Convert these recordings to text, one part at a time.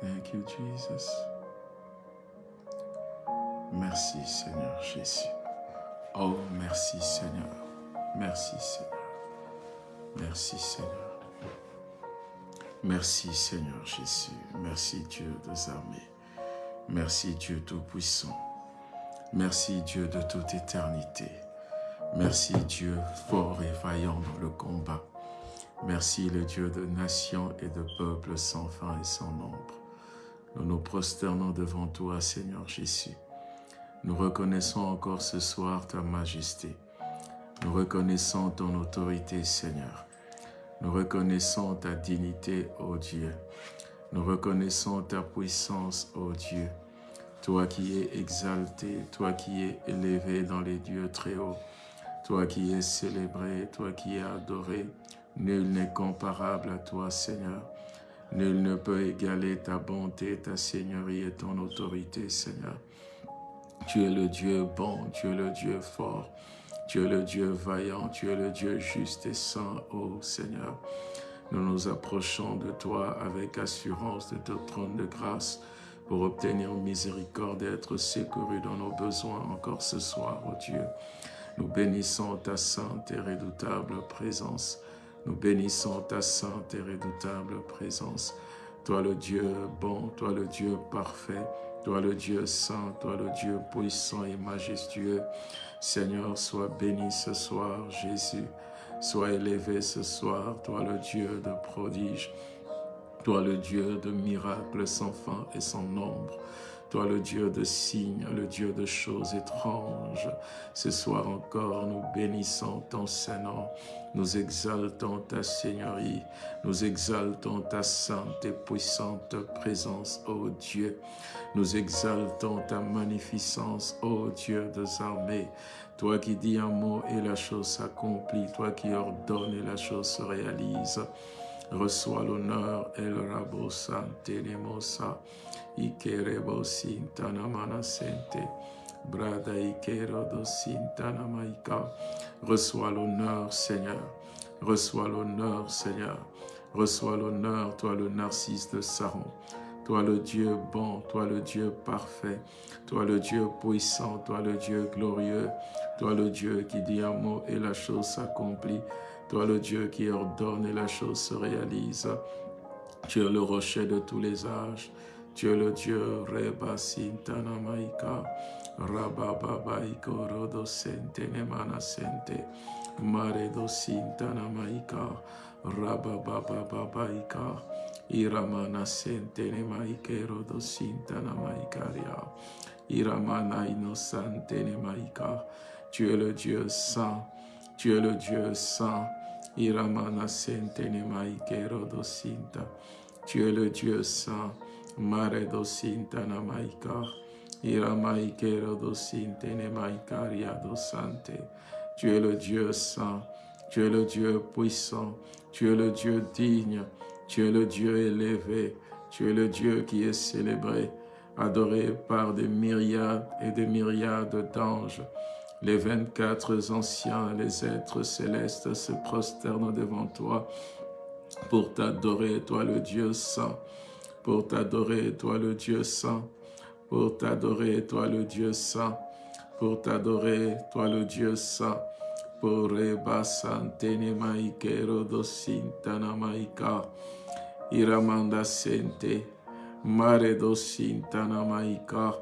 Thank you, Jesus. Merci, Seigneur Jésus. Oh, merci, Seigneur. Merci, Seigneur. Merci, Seigneur. Merci, Seigneur Jésus. Merci, Dieu des armées. Merci, Dieu Tout-Puissant. Merci, Dieu de toute éternité. Merci, Dieu fort et vaillant dans le combat. Merci le Dieu de nations et de peuples sans fin et sans nombre. Nous nous prosternons devant toi, Seigneur Jésus. Nous reconnaissons encore ce soir ta majesté. Nous reconnaissons ton autorité, Seigneur. Nous reconnaissons ta dignité, ô Dieu. Nous reconnaissons ta puissance, ô Dieu. Toi qui es exalté, toi qui es élevé dans les dieux très hauts, toi qui es célébré, toi qui es adoré, Nul n'est comparable à toi, Seigneur. Nul ne peut égaler ta bonté, ta seigneurie et ton autorité, Seigneur. Tu es le Dieu bon, tu es le Dieu fort, tu es le Dieu vaillant, tu es le Dieu juste et saint, ô Seigneur. Nous nous approchons de toi avec assurance de ton trône de grâce pour obtenir miséricorde et être secourus dans nos besoins encore ce soir, ô Dieu. Nous bénissons ta sainte et redoutable présence. Nous bénissons ta sainte et redoutable présence. Toi le Dieu bon, toi le Dieu parfait, toi le Dieu saint, toi le Dieu puissant et majestueux. Seigneur, sois béni ce soir, Jésus. Sois élevé ce soir, toi le Dieu de prodiges, toi le Dieu de miracles sans fin et sans nombre. Toi le Dieu de signes, le Dieu de choses étranges. Ce soir encore, nous bénissons ton Saint-Nom. Nous exaltons ta Seigneurie. Nous exaltons ta sainte et puissante présence, ô Dieu. Nous exaltons ta magnificence, ô Dieu des armées. Toi qui dis un mot et la chose s'accomplit. Toi qui ordonnes et la chose se réalise. Reçois l'honneur et le rabo nemosa. Ikerebo sintana manasente. Brada ikero maika. Reçois l'honneur, Seigneur. Reçois l'honneur, Seigneur. Reçois l'honneur, toi le narcisse de Saron. Toi le Dieu bon, toi le Dieu parfait, toi le Dieu puissant, toi le Dieu glorieux, toi le Dieu qui dit un mot et la chose s'accomplit, toi le Dieu qui ordonne et la chose se réalise. Tu es le rocher de tous les âges, tu es le Dieu Reba Sintana Maika, Rabababaiko Rodo Sente Nemana Sente, Maredo Sintana Maika, Rababababaika, Iramana Sente Nemaike Rodo Sintana Maikaria, Iramana Innocente Nemaika, tu es le Dieu saint, tu es le Dieu saint, Iramana Sente Nemaike Rodo Sinta, tu es le Dieu saint, Mare dosintana maika, ira maikero dosintene maikaria dosante. Tu es le Dieu saint, tu es le Dieu puissant, tu es le Dieu digne, tu es le Dieu élevé, tu es le Dieu qui est célébré, adoré par des myriades et des myriades d'anges. Les vingt-quatre anciens, les êtres célestes se prosternent devant toi pour t'adorer, toi le Dieu saint. Pour t'adorer, toi le Dieu saint, pour t'adorer, toi le Dieu saint, pour t'adorer, toi le Dieu saint, pour maikero dosintana maika, iramanda sente, mare dosintana maika,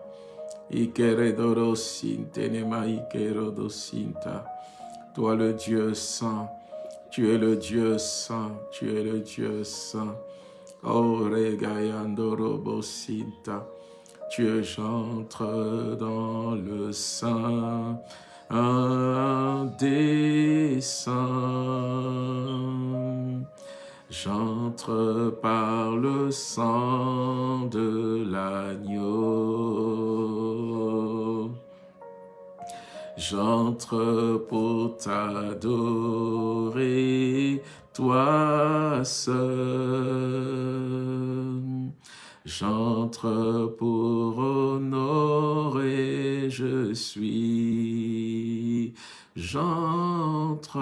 toi le Dieu saint, tu es le Dieu saint, tu es le Dieu saint, Oh, regayando robosinta, tu j'entre dans le sein un des saints. J'entre par le sang de l'agneau. J'entre pour t'adorer, toi seul. J'entre pour honorer, je suis j'entre,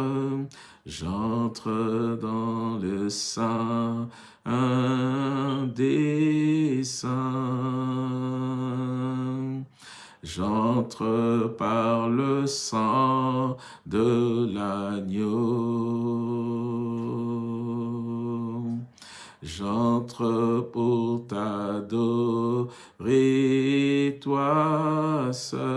j'entre dans le sein des saints. J'entre par le sang de l'agneau. J'entre pour t'adorer, toi seul.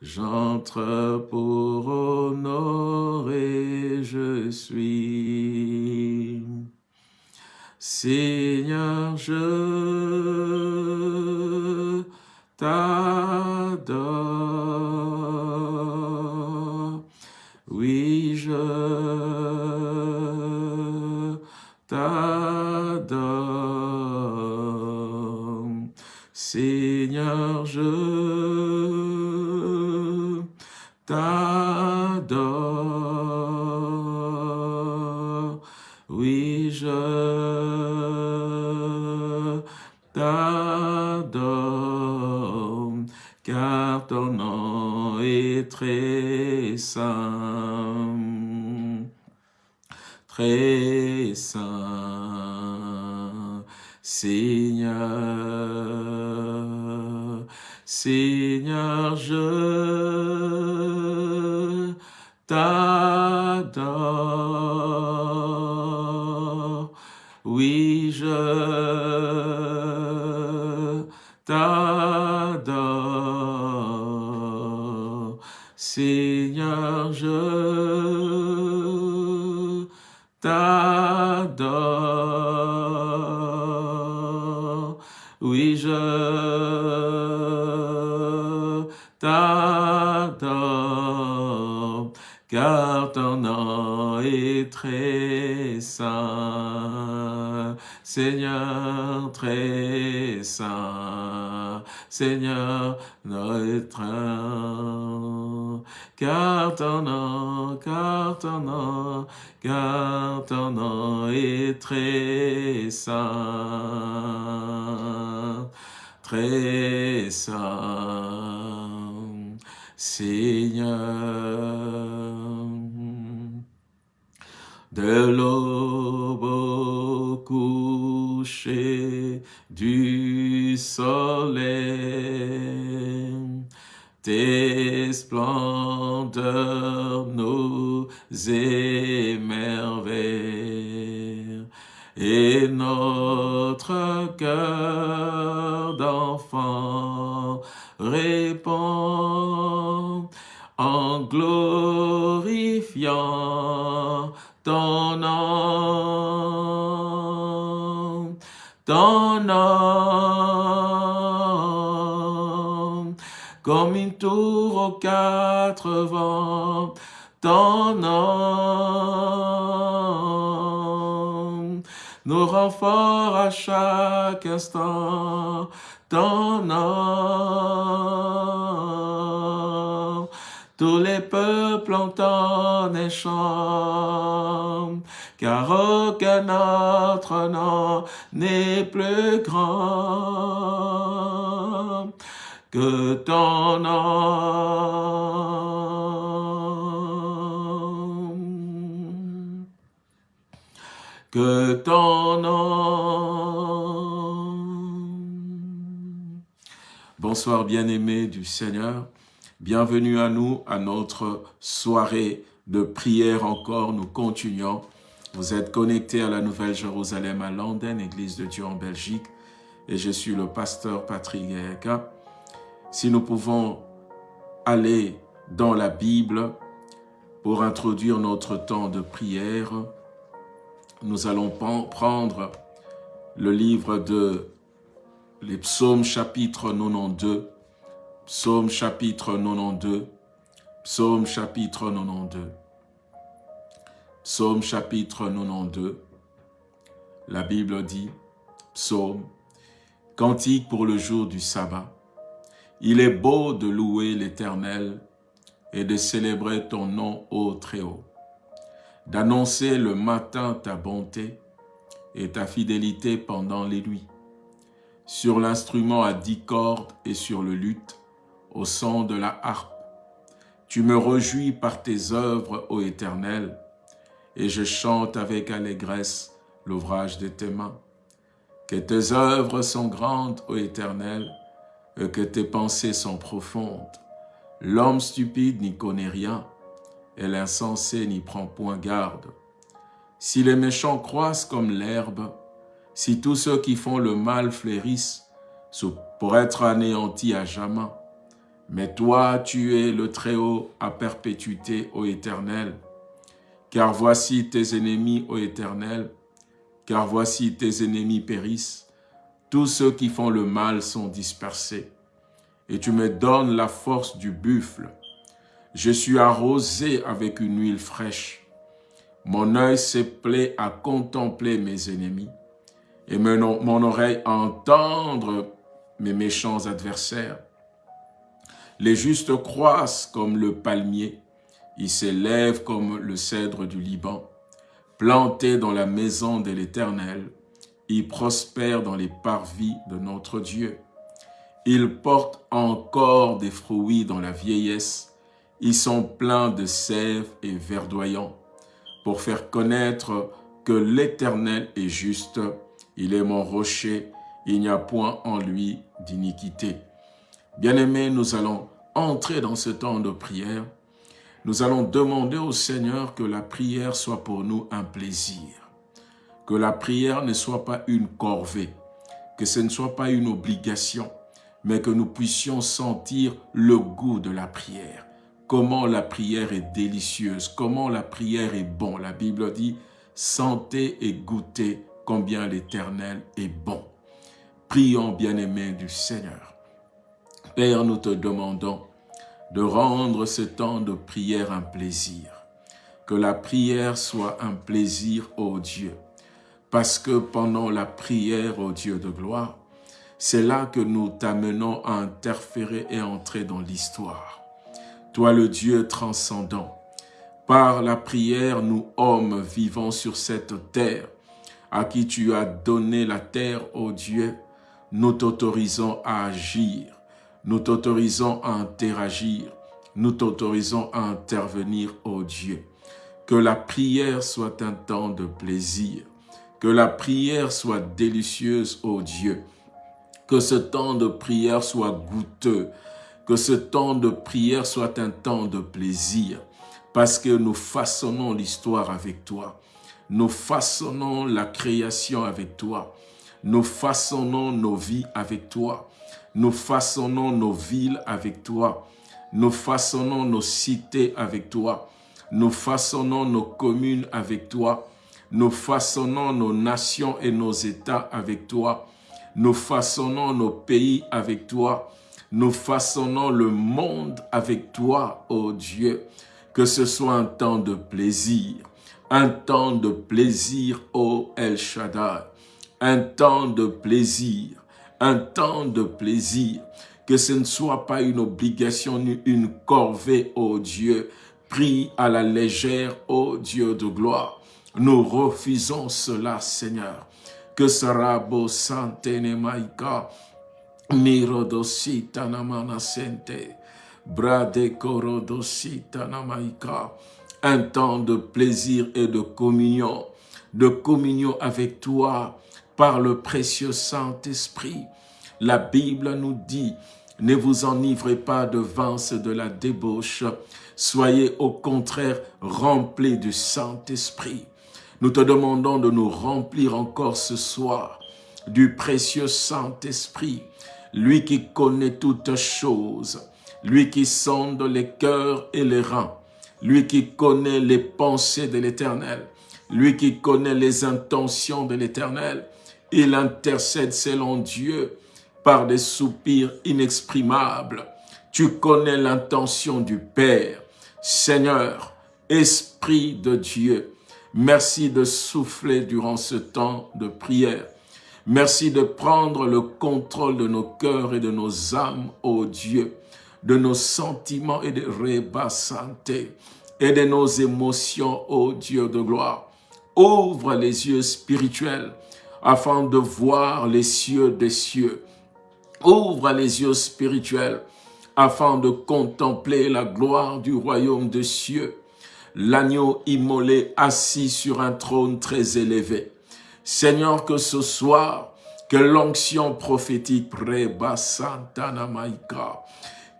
J'entre pour honorer, je suis. Seigneur, je t'adore. Nom est très saint, très saint, Seigneur, Seigneur, je t'adore. Très saint. Seigneur très saint, Seigneur notre car ton nom, car ton nom, car ton nom est très saint, très saint, Seigneur. De l'aube coucher du soleil, tes splendeurs nous émerveillent, et notre cœur d'enfant répond en glorifiant ton nom, ton nom, comme une tour aux quatre vents, ton nom, nous rend forts à chaque instant, ton nom, tous les peuples entendent et chantent, car aucun autre nom n'est plus grand que ton nom. Que ton nom. Bonsoir bien-aimés du Seigneur. Bienvenue à nous, à notre soirée de prière encore. Nous continuons. Vous êtes connectés à la Nouvelle Jérusalem à Londres, Église de Dieu en Belgique. Et je suis le pasteur Patrick Gaëka. Si nous pouvons aller dans la Bible pour introduire notre temps de prière, nous allons prendre le livre de les psaumes chapitre 92, psaume chapitre 92, psaume chapitre 92, psaume chapitre 92, la Bible dit, psaume, cantique pour le jour du sabbat, il est beau de louer l'Éternel et de célébrer ton nom, ô Très-Haut, d'annoncer le matin ta bonté et ta fidélité pendant les nuits, sur l'instrument à dix cordes et sur le luth, au son de la harpe. Tu me réjouis par tes œuvres, ô Éternel, et je chante avec allégresse l'ouvrage de tes mains. Que tes œuvres sont grandes, ô Éternel, et que tes pensées sont profondes. L'homme stupide n'y connaît rien, et l'insensé n'y prend point garde. Si les méchants croissent comme l'herbe, si tous ceux qui font le mal fleurissent, pour être anéantis à jamais, mais toi, tu es le Très-Haut à perpétuité, ô Éternel. Car voici tes ennemis, ô Éternel, car voici tes ennemis périssent. Tous ceux qui font le mal sont dispersés. Et tu me donnes la force du buffle. Je suis arrosé avec une huile fraîche. Mon œil s'est plaît à contempler mes ennemis et mon oreille à entendre mes méchants adversaires. Les justes croissent comme le palmier, ils s'élèvent comme le cèdre du Liban. Plantés dans la maison de l'Éternel, ils prospèrent dans les parvis de notre Dieu. Ils portent encore des fruits dans la vieillesse, ils sont pleins de sève et verdoyants, pour faire connaître que l'Éternel est juste, il est mon rocher, il n'y a point en lui d'iniquité. Bien-aimés, nous allons entrer dans ce temps de prière. Nous allons demander au Seigneur que la prière soit pour nous un plaisir. Que la prière ne soit pas une corvée. Que ce ne soit pas une obligation. Mais que nous puissions sentir le goût de la prière. Comment la prière est délicieuse. Comment la prière est bon. La Bible dit, sentez et goûtez combien l'Éternel est bon. Prions, bien-aimés du Seigneur. Père, nous te demandons de rendre ce temps de prière un plaisir. Que la prière soit un plaisir, ô Dieu. Parce que pendant la prière, ô Dieu de gloire, c'est là que nous t'amenons à interférer et entrer dans l'histoire. Toi, le Dieu transcendant, par la prière, nous, hommes vivant sur cette terre, à qui tu as donné la terre, ô Dieu, nous t'autorisons à agir, nous t'autorisons à interagir, nous t'autorisons à intervenir, ô Dieu. Que la prière soit un temps de plaisir, que la prière soit délicieuse, ô Dieu. Que ce temps de prière soit goûteux, que ce temps de prière soit un temps de plaisir, parce que nous façonnons l'histoire avec toi. Nous façonnons la création avec toi. Nous façonnons nos vies avec toi. Nous façonnons nos villes avec toi. Nous façonnons nos cités avec toi. Nous façonnons nos communes avec toi. Nous façonnons nos nations et nos États avec toi. Nous façonnons nos pays avec toi. Nous façonnons le monde avec toi, ô Dieu. Que ce soit un temps de plaisir, un temps de plaisir, ô El Shaddai, un temps de plaisir, un temps de plaisir, que ce ne soit pas une obligation ni une corvée, ô Dieu, pris à la légère, ô Dieu de gloire. Nous refusons cela, Seigneur. Que sera beau santene maika, sente, brade namaika, un temps de plaisir et de communion, de communion avec toi, par le précieux Saint-Esprit. La Bible nous dit, ne vous enivrez pas de vin, de la débauche, soyez au contraire remplis du Saint-Esprit. Nous te demandons de nous remplir encore ce soir du précieux Saint-Esprit, lui qui connaît toutes choses, lui qui sonde les cœurs et les reins, lui qui connaît les pensées de l'Éternel, lui qui connaît les intentions de l'Éternel, il intercède selon Dieu par des soupirs inexprimables. Tu connais l'intention du Père. Seigneur, Esprit de Dieu, merci de souffler durant ce temps de prière. Merci de prendre le contrôle de nos cœurs et de nos âmes, ô Dieu, de nos sentiments et de et de nos émotions, ô Dieu de gloire. Ouvre les yeux spirituels afin de voir les cieux des cieux. Ouvre les yeux spirituels afin de contempler la gloire du royaume des cieux. L'agneau immolé assis sur un trône très élevé. Seigneur, que ce soir, que l'onction prophétique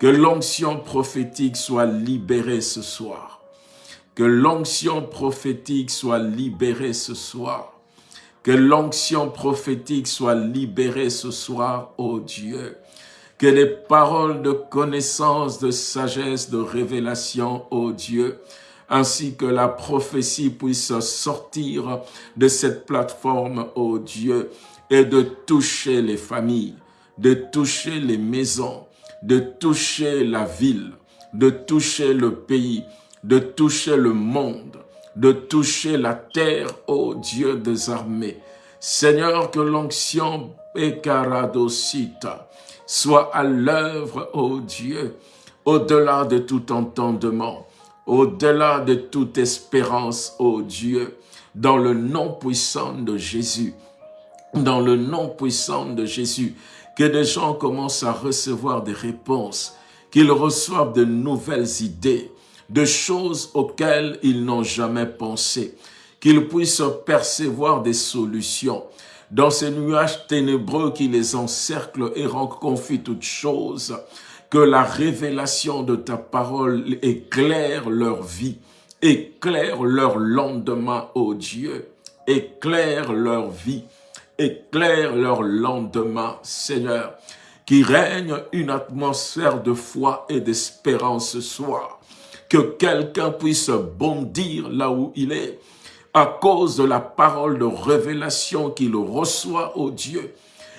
que l'onction prophétique soit libérée ce soir. Que l'onction prophétique soit libérée ce soir. Que l'onction prophétique soit libérée ce soir, ô Dieu. Que les paroles de connaissance, de sagesse, de révélation, ô Dieu, ainsi que la prophétie puisse sortir de cette plateforme, ô Dieu, et de toucher les familles, de toucher les maisons, de toucher la ville, de toucher le pays, de toucher le monde, de toucher la terre, ô Dieu des armées. Seigneur, que l'onction Ekaradosita soit à l'œuvre, ô Dieu, au-delà de tout entendement, au-delà de toute espérance, ô Dieu, dans le nom puissant de Jésus, dans le nom puissant de Jésus, que des gens commencent à recevoir des réponses, qu'ils reçoivent de nouvelles idées, de choses auxquelles ils n'ont jamais pensé, qu'ils puissent percevoir des solutions. Dans ces nuages ténébreux qui les encerclent et rendent confus toutes choses, que la révélation de ta parole éclaire leur vie, éclaire leur lendemain, ô Dieu, éclaire leur vie, éclaire leur lendemain, Seigneur, qui règne une atmosphère de foi et d'espérance ce soir. Que quelqu'un puisse bondir là où il est, à cause de la parole de révélation qu'il reçoit, ô Dieu,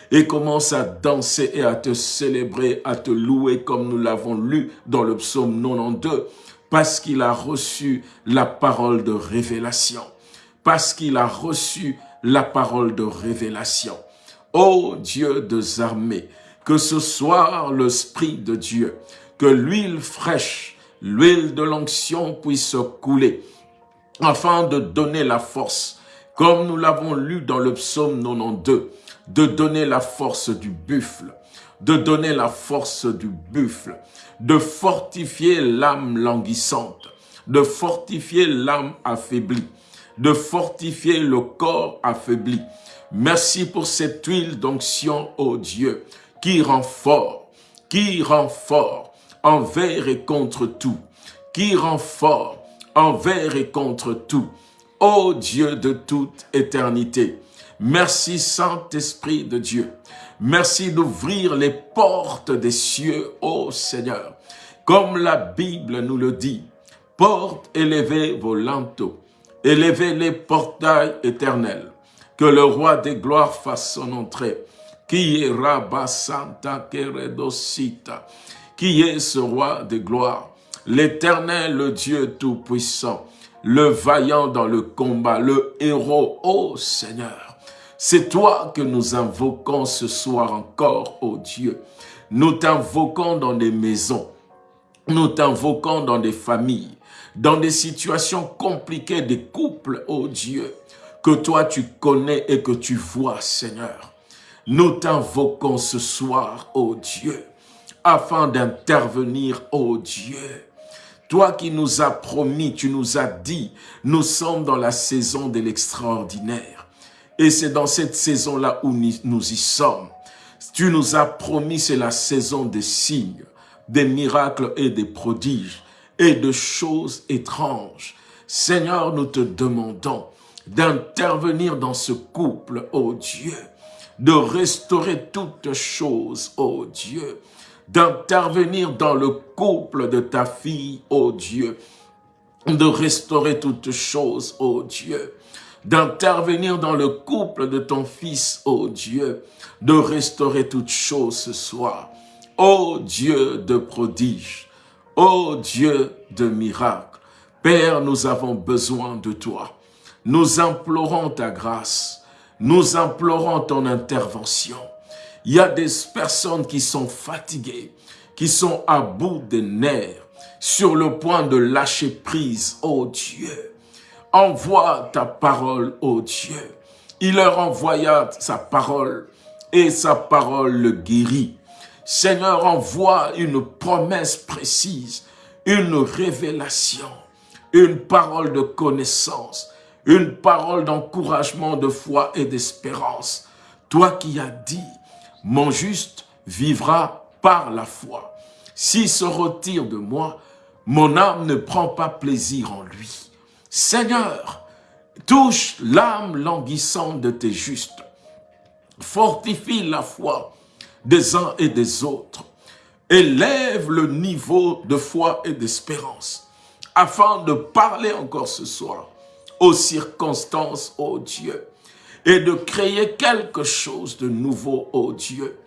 et commence à danser et à te célébrer, à te louer comme nous l'avons lu dans le psaume 92, parce qu'il a reçu la parole de révélation, parce qu'il a reçu la parole de révélation. Ô Dieu des armées, que ce soir l'Esprit de Dieu, que l'huile fraîche, l'huile de l'onction puisse couler, afin de donner la force, comme nous l'avons lu dans le psaume 92, de donner la force du buffle, de donner la force du buffle, de fortifier l'âme languissante, de fortifier l'âme affaiblie, de fortifier le corps affaibli. Merci pour cette huile d'onction, ô Dieu, qui rend fort, qui rend fort envers et contre tout, qui rend fort envers et contre tout. Ô Dieu de toute éternité, merci Saint-Esprit de Dieu. Merci d'ouvrir les portes des cieux, ô Seigneur. Comme la Bible nous le dit, porte élevée vos linteaux, Élevez les portails éternels. Que le roi des gloires fasse son entrée. Qui est Rabba Santa Keredosita Qui est ce roi des gloires L'éternel, le Dieu tout-puissant, le vaillant dans le combat, le héros, ô Seigneur. C'est toi que nous invoquons ce soir encore, ô Dieu. Nous t'invoquons dans des maisons, nous t'invoquons dans des familles, dans des situations compliquées des couples, oh Dieu, que toi tu connais et que tu vois, Seigneur. Nous t'invoquons ce soir, oh Dieu, afin d'intervenir, oh Dieu. Toi qui nous as promis, tu nous as dit, nous sommes dans la saison de l'extraordinaire. Et c'est dans cette saison-là où nous y sommes. Tu nous as promis, c'est la saison des signes, des miracles et des prodiges et de choses étranges. Seigneur, nous te demandons d'intervenir dans ce couple, ô Dieu, de restaurer toutes choses, ô Dieu, d'intervenir dans le couple de ta fille, ô Dieu, de restaurer toutes choses, ô Dieu, d'intervenir dans le couple de ton fils, ô Dieu, de restaurer toutes choses ce soir. Ô Dieu de prodige, Ô Dieu de miracles, Père, nous avons besoin de toi. Nous implorons ta grâce. Nous implorons ton intervention. Il y a des personnes qui sont fatiguées, qui sont à bout des nerfs, sur le point de lâcher prise, ô Dieu. Envoie ta parole, ô Dieu. Il leur envoya sa parole et sa parole le guérit. Seigneur, envoie une promesse précise, une révélation, une parole de connaissance, une parole d'encouragement, de foi et d'espérance. Toi qui as dit, mon juste vivra par la foi. S'il se retire de moi, mon âme ne prend pas plaisir en lui. Seigneur, touche l'âme languissante de tes justes. Fortifie la foi des uns et des autres. Élève le niveau de foi et d'espérance afin de parler encore ce soir aux circonstances, ô Dieu, et de créer quelque chose de nouveau, ô Dieu.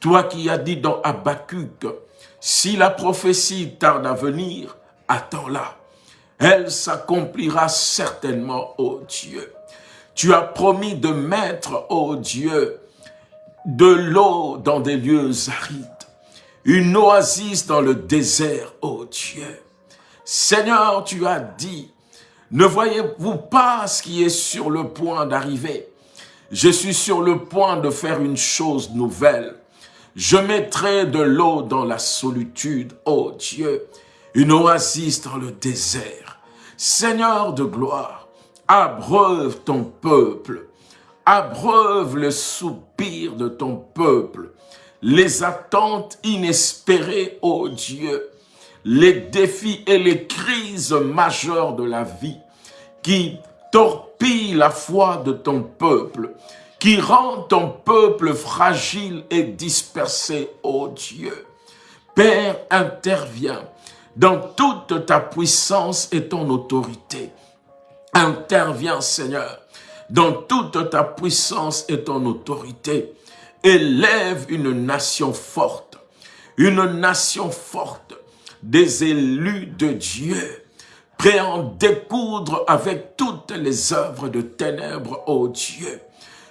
Toi qui as dit dans Habakkuk, si la prophétie tarde à venir, attends-la. Elle s'accomplira certainement, ô Dieu. Tu as promis de mettre, ô Dieu, de l'eau dans des lieux arides, une oasis dans le désert, ô Dieu. Seigneur, tu as dit, ne voyez-vous pas ce qui est sur le point d'arriver? Je suis sur le point de faire une chose nouvelle. Je mettrai de l'eau dans la solitude, ô Dieu, une oasis dans le désert. Seigneur de gloire, abreuve ton peuple, abreuve le soupir de ton peuple, les attentes inespérées, ô Dieu, les défis et les crises majeures de la vie qui torpillent la foi de ton peuple, qui rend ton peuple fragile et dispersé, ô Dieu. Père, interviens dans toute ta puissance et ton autorité. Interviens, Seigneur, dans toute ta puissance et ton autorité. Élève une nation forte, une nation forte, des élus de Dieu, prêts à en découdre avec toutes les œuvres de ténèbres, ô Dieu.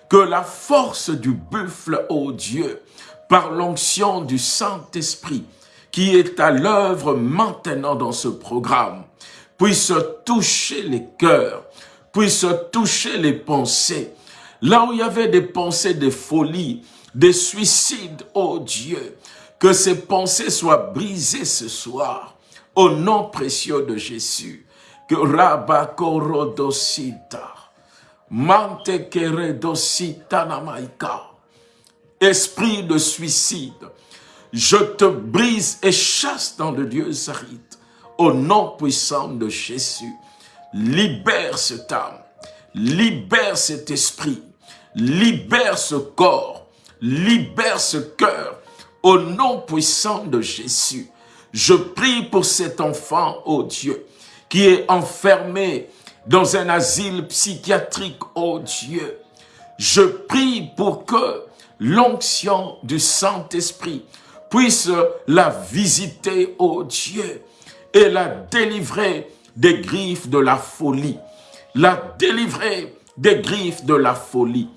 Que la force du buffle, ô Dieu, par l'onction du Saint-Esprit, qui est à l'œuvre maintenant dans ce programme, puisse toucher les cœurs, puisse toucher les pensées. Là où il y avait des pensées de folie, des suicides, ô Dieu, que ces pensées soient brisées ce soir, au nom précieux de Jésus. Que Rabakorodosita, Mantekeredosita Namaika, esprit de suicide, je te brise et chasse dans le Dieu Zarit, au nom puissant de Jésus. Libère cette âme, libère cet esprit, libère ce corps, libère ce cœur, au nom puissant de Jésus, je prie pour cet enfant, ô Dieu, qui est enfermé dans un asile psychiatrique, ô Dieu. Je prie pour que l'onction du Saint-Esprit puisse la visiter, ô Dieu, et la délivrer des griffes de la folie. La délivrer des griffes de la folie.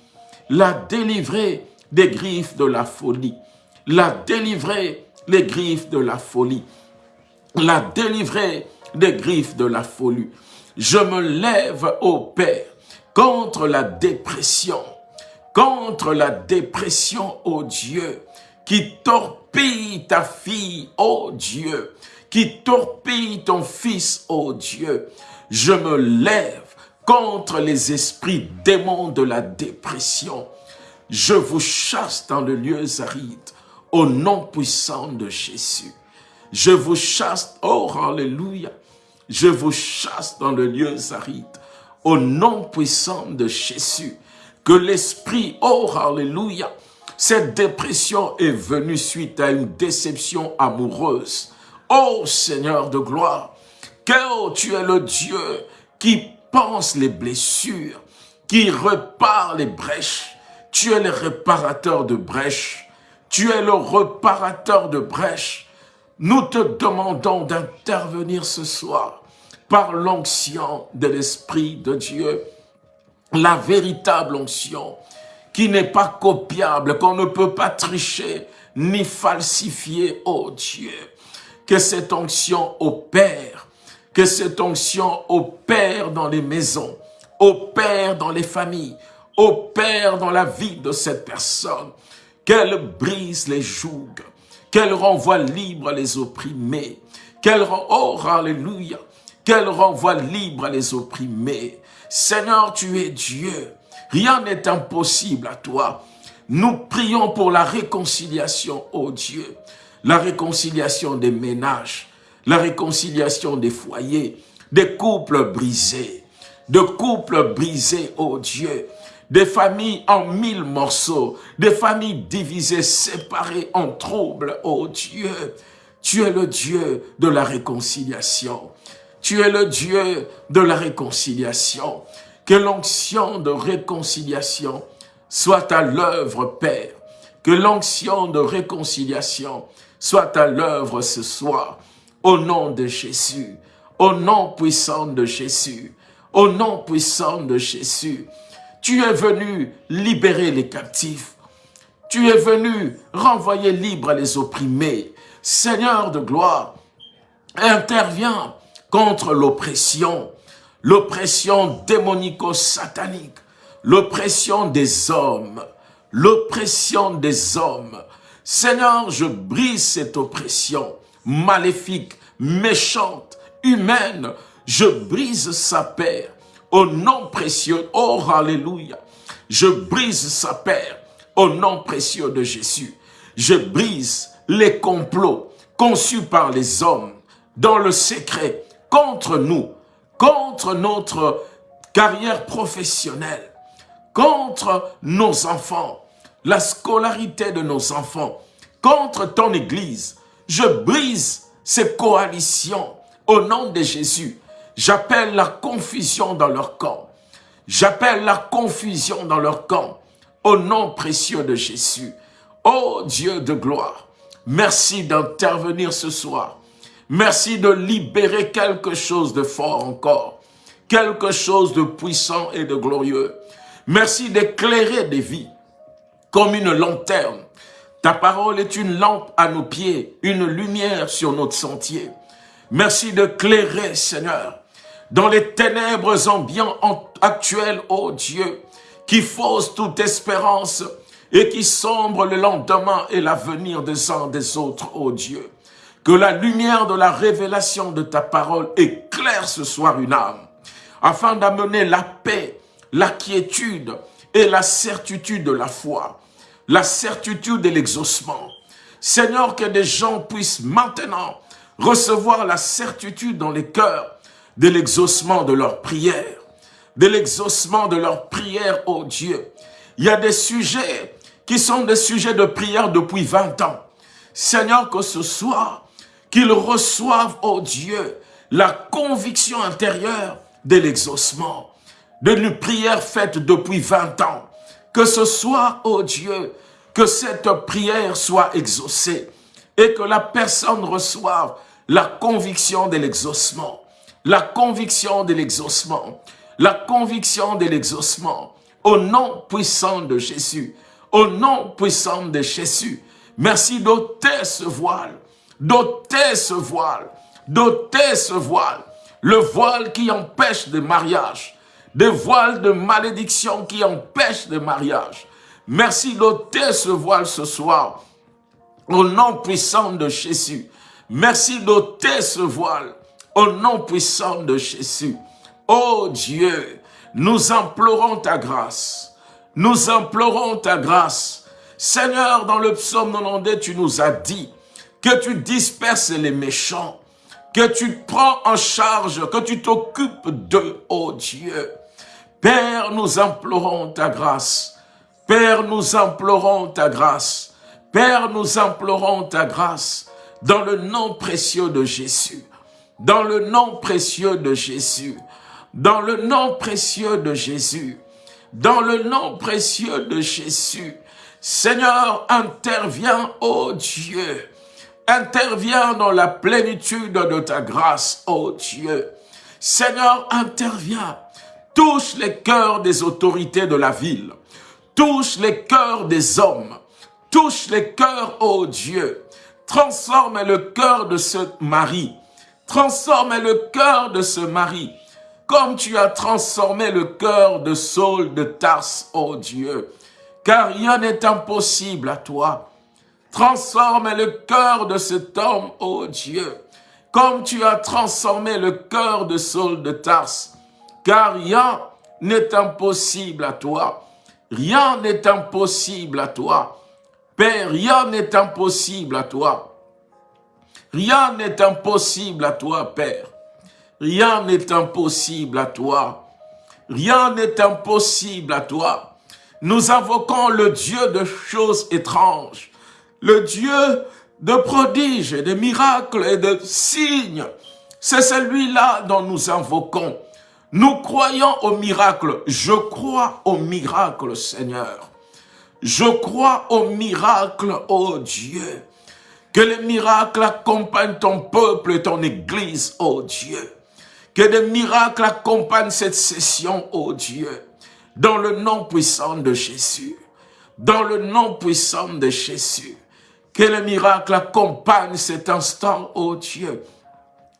La délivrer des griffes de la folie la délivrer les griffes de la folie, la délivrer des griffes de la folie. Je me lève, ô Père, contre la dépression, contre la dépression, ô Dieu, qui torpille ta fille, ô Dieu, qui torpille ton fils, ô Dieu. Je me lève contre les esprits démons de la dépression. Je vous chasse dans le lieu aride au nom puissant de Jésus. Je vous chasse, oh Alléluia, je vous chasse dans le lieu aride, au nom puissant de Jésus. Que l'esprit, oh Alléluia, cette dépression est venue suite à une déception amoureuse. Oh Seigneur de gloire, que tu es le Dieu qui pense les blessures, qui repart les brèches. Tu es le réparateur de brèches. Tu es le reparateur de brèches. Nous te demandons d'intervenir ce soir par l'onction de l'Esprit de Dieu, la véritable onction qui n'est pas copiable, qu'on ne peut pas tricher ni falsifier, oh Dieu. Que cette onction opère, que cette onction opère dans les maisons, opère dans les familles, opère dans la vie de cette personne, qu'elle brise les jougs, qu'elle renvoie libre les opprimés, qu'elle oh alléluia, qu'elle renvoie libre les opprimés. Seigneur, tu es Dieu, rien n'est impossible à toi. Nous prions pour la réconciliation, ô Dieu, la réconciliation des ménages, la réconciliation des foyers, des couples brisés, de couples brisés, ô Dieu, des familles en mille morceaux, des familles divisées, séparées en troubles, ô Dieu. Tu es le Dieu de la réconciliation. Tu es le Dieu de la réconciliation. Que l'onction de réconciliation soit à l'œuvre, Père. Que l'onction de réconciliation soit à l'œuvre ce soir. Au nom de Jésus, au nom puissant de Jésus, au nom puissant de Jésus. Tu es venu libérer les captifs. Tu es venu renvoyer libre les opprimés. Seigneur de gloire, interviens contre l'oppression, l'oppression démonico-satanique, l'oppression des hommes, l'oppression des hommes. Seigneur, je brise cette oppression maléfique, méchante, humaine. Je brise sa paix au nom précieux, oh Alléluia. Je brise sa paix au nom précieux de Jésus. Je brise les complots conçus par les hommes dans le secret contre nous, contre notre carrière professionnelle, contre nos enfants, la scolarité de nos enfants, contre ton Église. Je brise ces coalitions au nom de Jésus. J'appelle la confusion dans leur camp. J'appelle la confusion dans leur camp au nom précieux de Jésus. Ô Dieu de gloire, merci d'intervenir ce soir. Merci de libérer quelque chose de fort encore, quelque chose de puissant et de glorieux. Merci d'éclairer des vies comme une lanterne. Ta parole est une lampe à nos pieds, une lumière sur notre sentier. Merci de clairer, Seigneur, dans les ténèbres ambiantes actuelles, ô Dieu, qui faussent toute espérance et qui sombre le lendemain et l'avenir des uns des autres, ô Dieu. Que la lumière de la révélation de ta parole éclaire ce soir une âme, afin d'amener la paix, la quiétude et la certitude de la foi, la certitude de l'exaucement. Seigneur, que des gens puissent maintenant recevoir la certitude dans les cœurs de l'exaucement de leurs prières, de l'exaucement de leurs prières, ô Dieu. Il y a des sujets qui sont des sujets de prière depuis 20 ans. Seigneur, que ce soit qu'ils reçoivent, ô Dieu, la conviction intérieure de l'exaucement, d'une prière faite depuis 20 ans. Que ce soit, ô Dieu, que cette prière soit exaucée et que la personne reçoive la conviction de l'exaucement, la conviction de l'exaucement, la conviction de l'exaucement, au nom puissant de Jésus, au nom puissant de Jésus. Merci d'ôter ce voile, d'ôter ce voile, d'ôter ce voile, le voile qui empêche le mariage, des voiles de malédiction qui empêchent le mariage. Merci d'ôter ce voile ce soir, au nom puissant de Jésus. Merci d'ôter ce voile au nom puissant de Jésus. Oh Dieu, nous implorons ta grâce. Nous implorons ta grâce. Seigneur, dans le psaume 92, tu nous as dit que tu disperses les méchants, que tu prends en charge, que tu t'occupes d'eux, oh Dieu. Père, nous implorons ta grâce. Père, nous implorons ta grâce. Père, nous implorons ta grâce dans le nom précieux de Jésus, dans le nom précieux de Jésus, dans le nom précieux de Jésus, dans le nom précieux de Jésus. Seigneur, interviens, ô Dieu, interviens dans la plénitude de ta grâce, ô Dieu. Seigneur, interviens, touche les cœurs des autorités de la ville, touche les cœurs des hommes, touche les cœurs, ô Dieu, Transforme le cœur de ce mari. Transforme le cœur de ce mari. Comme tu as transformé le cœur de Saul de Tarse, ô Dieu. Car rien n'est impossible à toi. Transforme le cœur de cet homme, ô Dieu, comme tu as transformé le cœur de Saul de Tarse, car rien n'est impossible à toi. Rien n'est impossible à toi. Père, rien n'est impossible à toi. Rien n'est impossible à toi, Père. Rien n'est impossible à toi. Rien n'est impossible à toi. Nous invoquons le Dieu de choses étranges, le Dieu de prodiges et de miracles et de signes. C'est celui-là dont nous invoquons. Nous croyons au miracle. Je crois au miracle, Seigneur. Je crois au miracle, ô Dieu. Que les miracles accompagnent ton peuple et ton église, ô Dieu. Que des miracles accompagnent cette session, ô Dieu. Dans le nom puissant de Jésus. Dans le nom puissant de Jésus. Que les miracles accompagnent cet instant, ô Dieu.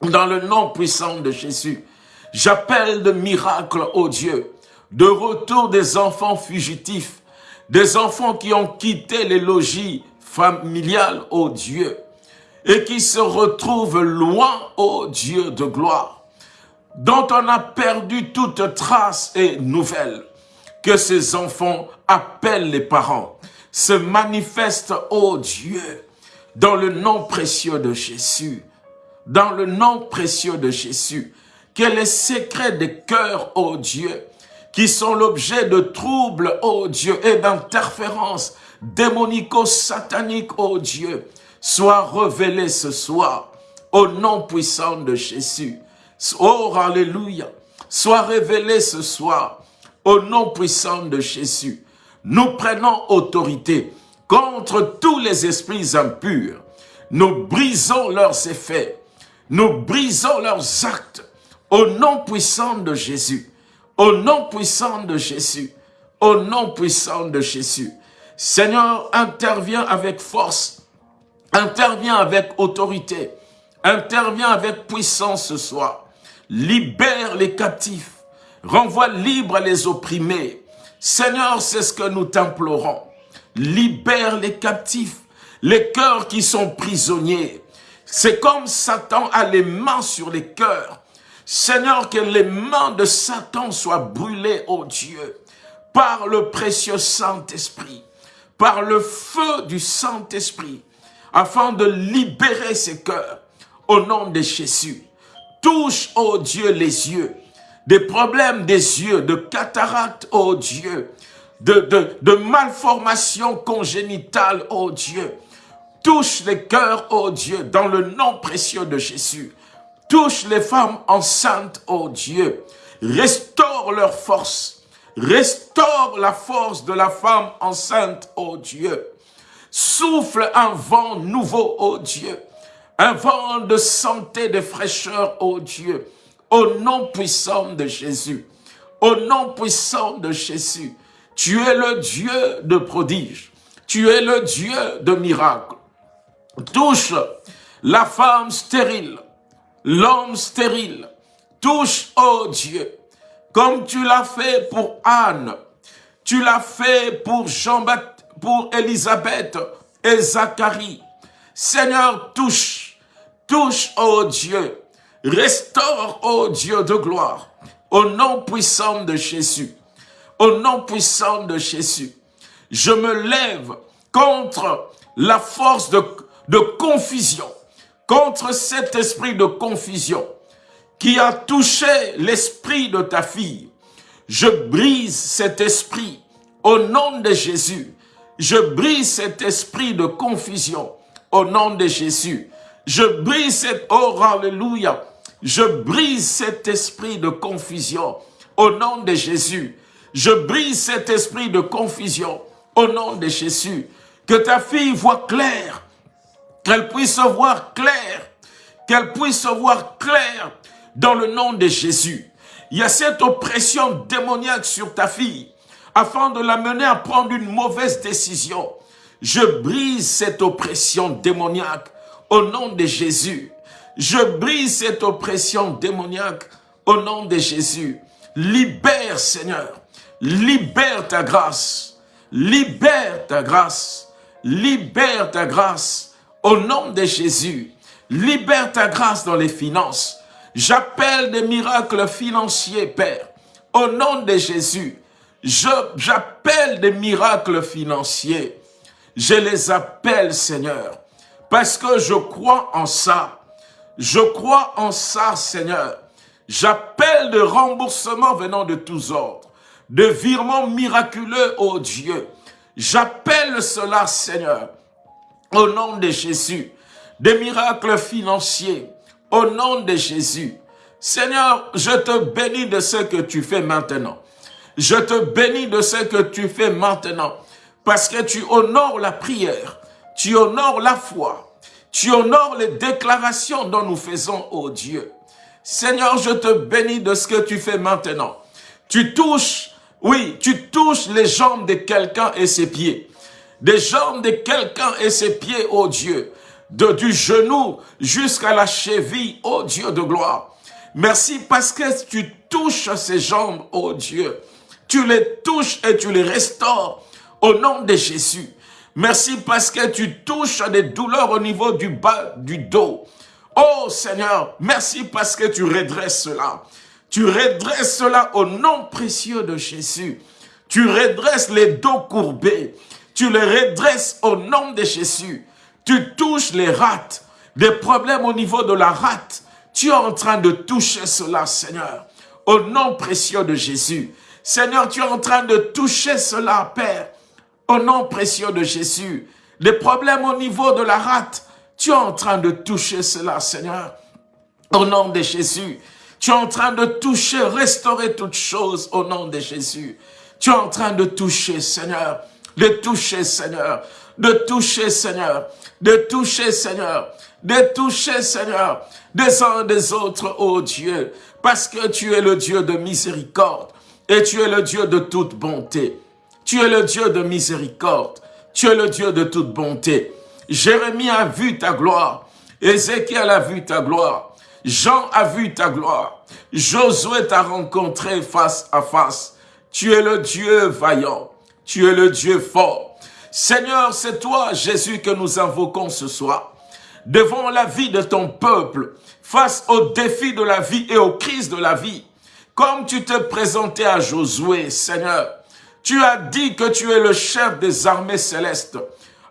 Dans le nom puissant de Jésus. J'appelle de miracles, ô Dieu, de retour des enfants fugitifs, des enfants qui ont quitté les logis familiales, ô Dieu, et qui se retrouvent loin, ô Dieu de gloire, dont on a perdu toute trace et nouvelle, que ces enfants appellent les parents, se manifestent, ô Dieu, dans le nom précieux de Jésus, dans le nom précieux de Jésus, que les secrets des cœurs, ô Dieu, qui sont l'objet de troubles, ô Dieu, et d'interférences démonico-sataniques, ô Dieu, soient révélés ce soir, au nom puissant de Jésus. Oh, Alléluia, soient révélés ce soir, au nom puissant de Jésus. Nous prenons autorité contre tous les esprits impurs. Nous brisons leurs effets. Nous brisons leurs actes au nom puissant de Jésus, au nom puissant de Jésus, au nom puissant de Jésus. Seigneur, interviens avec force, interviens avec autorité, interviens avec puissance ce soir. Libère les captifs, renvoie libre les opprimés. Seigneur, c'est ce que nous t'implorons. Libère les captifs, les cœurs qui sont prisonniers. C'est comme Satan a les mains sur les cœurs. Seigneur, que les mains de Satan soient brûlées, ô Dieu, par le précieux Saint-Esprit, par le feu du Saint-Esprit, afin de libérer ces cœurs, au nom de Jésus. Touche, ô Dieu, les yeux, des problèmes des yeux, de cataracte, ô Dieu, de, de, de malformation congénitale, ô Dieu. Touche les cœurs, ô Dieu, dans le nom précieux de Jésus. Touche les femmes enceintes, ô Dieu. Restaure leur force. Restaure la force de la femme enceinte, ô Dieu. Souffle un vent nouveau, ô Dieu. Un vent de santé, de fraîcheur, ô Dieu. Au nom puissant de Jésus. Au nom puissant de Jésus. Tu es le Dieu de prodige. Tu es le Dieu de miracles. Touche la femme stérile l'homme stérile. Touche, ô Dieu, comme tu l'as fait pour Anne, tu l'as fait pour Jean-Baptiste, pour Élisabeth et Zacharie. Seigneur, touche, touche, ô Dieu, restaure, ô Dieu de gloire, au nom puissant de Jésus, au nom puissant de Jésus. Je me lève contre la force de, de confusion, contre cet esprit de confusion qui a touché l'esprit de ta fille. Je brise cet esprit au nom de Jésus. Je brise cet esprit de confusion au nom de Jésus. Je brise cet, oh je brise cet esprit de confusion au nom de Jésus. Je brise cet esprit de confusion au nom de Jésus. Que ta fille voit clair qu'elle puisse voir clair, qu'elle puisse voir clair dans le nom de Jésus. Il y a cette oppression démoniaque sur ta fille, afin de la mener à prendre une mauvaise décision. Je brise cette oppression démoniaque au nom de Jésus. Je brise cette oppression démoniaque au nom de Jésus. Libère, Seigneur. Libère ta grâce. Libère ta grâce Libère ta grâce au nom de Jésus. Libère ta grâce dans les finances. J'appelle des miracles financiers, Père, au nom de Jésus. J'appelle des miracles financiers. Je les appelle, Seigneur, parce que je crois en ça. Je crois en ça, Seigneur. J'appelle de remboursements venant de tous ordres, de virements miraculeux, ô Dieu. J'appelle cela, Seigneur, au nom de Jésus, des miracles financiers, au nom de Jésus. Seigneur, je te bénis de ce que tu fais maintenant. Je te bénis de ce que tu fais maintenant, parce que tu honores la prière, tu honores la foi, tu honores les déclarations dont nous faisons, ô Dieu. Seigneur, je te bénis de ce que tu fais maintenant. Tu touches, oui, tu touches les jambes de quelqu'un et ses pieds. Des jambes de quelqu'un et ses pieds, ô Dieu. De, du genou jusqu'à la cheville, ô Dieu de gloire. Merci parce que tu touches ces jambes, ô Dieu. Tu les touches et tu les restaures au nom de Jésus. Merci parce que tu touches des douleurs au niveau du bas du dos. Oh Seigneur, merci parce que tu redresses cela. Tu redresses cela au nom précieux de Jésus. Tu redresses les dos courbés. Tu les redresses au nom de Jésus. Tu touches les rats. Des problèmes au niveau de la rate. Tu es en train de toucher cela, Seigneur. Au nom précieux de Jésus. Seigneur, tu es en train de toucher cela, Père. Au nom précieux de Jésus. Des problèmes au niveau de la rate tu es en train de toucher cela, Seigneur. Au nom de Jésus. Tu es en train de toucher, restaurer toutes choses au nom de Jésus. Tu es en train de toucher, Seigneur. De toucher, Seigneur. De toucher, Seigneur. De toucher, Seigneur. De toucher, Seigneur. Des uns des autres, ô Dieu. Parce que tu es le Dieu de miséricorde. Et tu es le Dieu de toute bonté. Tu es le Dieu de miséricorde. Tu es le Dieu de toute bonté. Jérémie a vu ta gloire. Ézéchiel a vu ta gloire. Jean a vu ta gloire. Josué t'a rencontré face à face. Tu es le Dieu vaillant. Tu es le Dieu fort. Seigneur, c'est toi, Jésus, que nous invoquons ce soir. Devant la vie de ton peuple, face aux défis de la vie et aux crises de la vie, comme tu te présentais à Josué, Seigneur, tu as dit que tu es le chef des armées célestes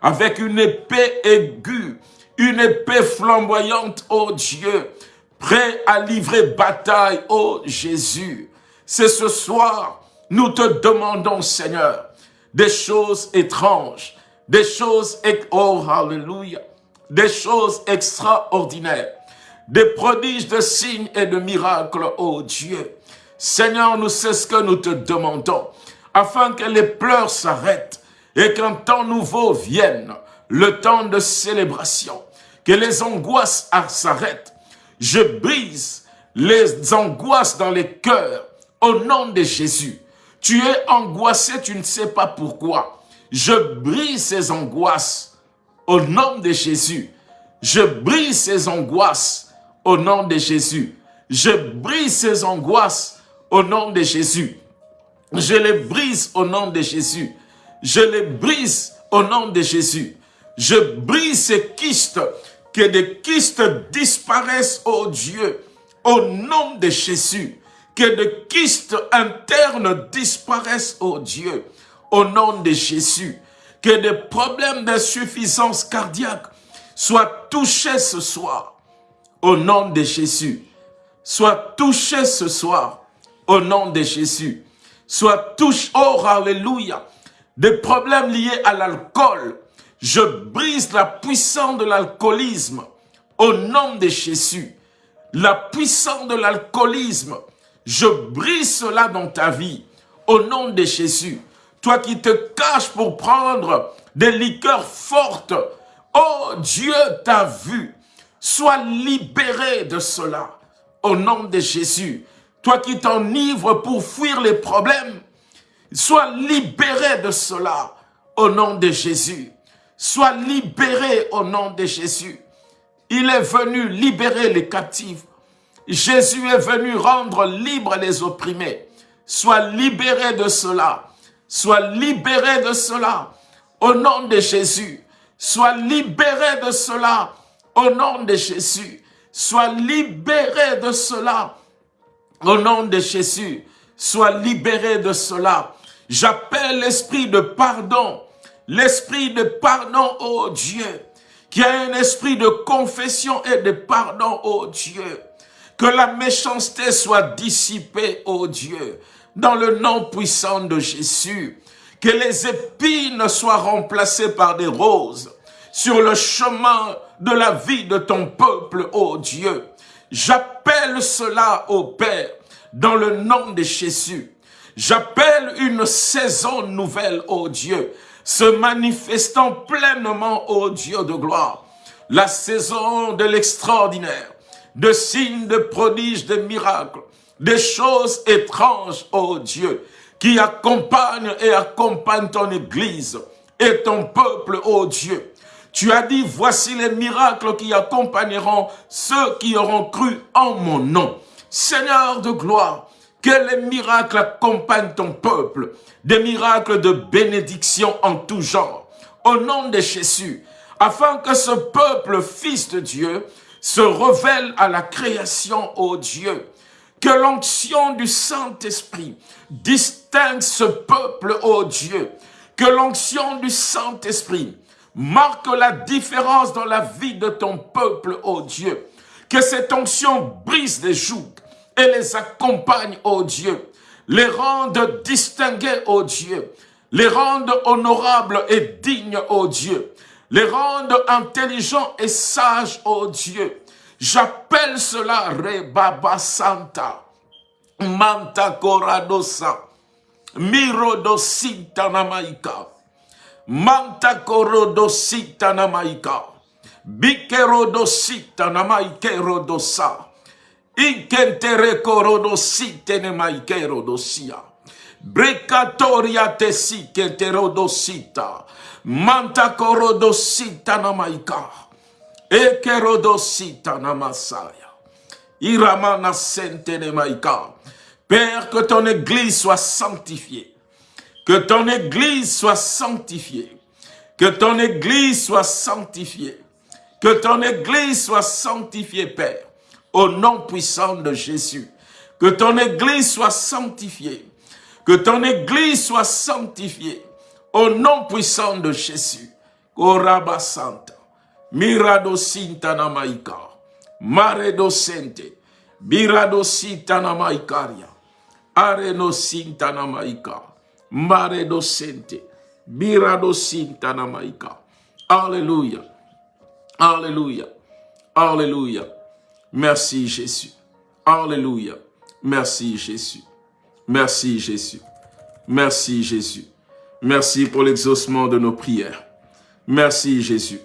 avec une épée aiguë, une épée flamboyante, ô Dieu, prêt à livrer bataille, ô Jésus. C'est ce soir, nous te demandons, Seigneur, des choses étranges, des choses, oh, hallelujah, des choses extraordinaires, des prodiges de signes et de miracles, ô Dieu. Seigneur, nous c'est ce que nous te demandons, afin que les pleurs s'arrêtent, et qu'un temps nouveau vienne, le temps de célébration, que les angoisses s'arrêtent. Je brise les angoisses dans les cœurs au nom de Jésus. Tu es angoissé, tu ne sais pas pourquoi. Je brise ces angoisses au nom de Jésus. Je brise ces angoisses au nom de Jésus. Je brise ces angoisses au nom de Jésus. Je les brise au nom de Jésus. Je les brise au nom de Jésus. Je brise ces kystes, que des kystes disparaissent, ô Dieu, au nom de Jésus. Que des kystes internes disparaissent, ô Dieu, au nom de Jésus. Que des problèmes d'insuffisance cardiaque soient touchés ce soir, au nom de Jésus. Soient touchés ce soir, au nom de Jésus. Soient touchés, oh, alléluia, des problèmes liés à l'alcool. Je brise la puissance de l'alcoolisme au nom de Jésus. La puissance de l'alcoolisme, je brise cela dans ta vie au nom de Jésus. Toi qui te caches pour prendre des liqueurs fortes, oh Dieu t'a vu. Sois libéré de cela au nom de Jésus. Toi qui t'enivres pour fuir les problèmes, Sois libéré de cela au nom de Jésus. Sois libéré au nom de Jésus. Il est venu libérer les captifs. Jésus est venu rendre libres les opprimés. Sois libéré de cela. Sois libéré de cela. au nom de Jésus. Sois libéré de cela au nom de Jésus. Sois libéré de cela au nom de Jésus. Sois libéré de cela. J'appelle l'esprit de pardon. L'esprit de pardon, oh Dieu. Qui a un esprit de confession et de pardon, oh Dieu. Que la méchanceté soit dissipée, oh Dieu. Dans le nom puissant de Jésus que les épines soient remplacées par des roses sur le chemin de la vie de ton peuple, ô Dieu. J'appelle cela, ô Père, dans le nom de Jésus. J'appelle une saison nouvelle, ô Dieu, se manifestant pleinement, ô Dieu de gloire. La saison de l'extraordinaire, de signes, de prodiges, de miracles, des choses étranges, ô Dieu, qui accompagne et accompagne ton Église et ton peuple, ô Dieu. Tu as dit, voici les miracles qui accompagneront ceux qui auront cru en mon nom. Seigneur de gloire, que les miracles accompagnent ton peuple, des miracles de bénédiction en tout genre, au nom de Jésus, afin que ce peuple, fils de Dieu, se révèle à la création, ô Dieu, que l'onction du Saint-Esprit distingue ce peuple, ô Dieu. Que l'onction du Saint-Esprit marque la différence dans la vie de ton peuple, ô Dieu. Que cette onction brise les joues et les accompagne, ô Dieu. Les rende distingués, ô Dieu. Les rende honorables et dignes, ô Dieu. Les rende intelligents et sages, ô Dieu. J'appelle cela Rebaba Santa. Manta Coradosa. Mirodosita Namaika. Manta Corodosita Namaika. Bikerodosita Brecatoria tesike terodosita. Manta Corodosita Namaika. Ekerodosita namasaya. Iramana sente. Père, que ton église soit sanctifiée. Que ton église soit sanctifiée. Que ton église soit sanctifiée. Que ton église soit sanctifiée, Père. Au nom puissant de Jésus. Que ton église soit sanctifiée. Que ton église soit sanctifiée. Au nom puissant de Jésus. Koraba Santa. Mirado sintana maika. Maredo sente. Birado sintana maikaria. Areno sintana maika. Maredo sente. Birado sintana maika. Alléluia. Alléluia. Alléluia. Merci Jésus. Alléluia. Merci Jésus. Merci Jésus. Merci Jésus. Merci pour l'exaucement de nos prières. Merci Jésus.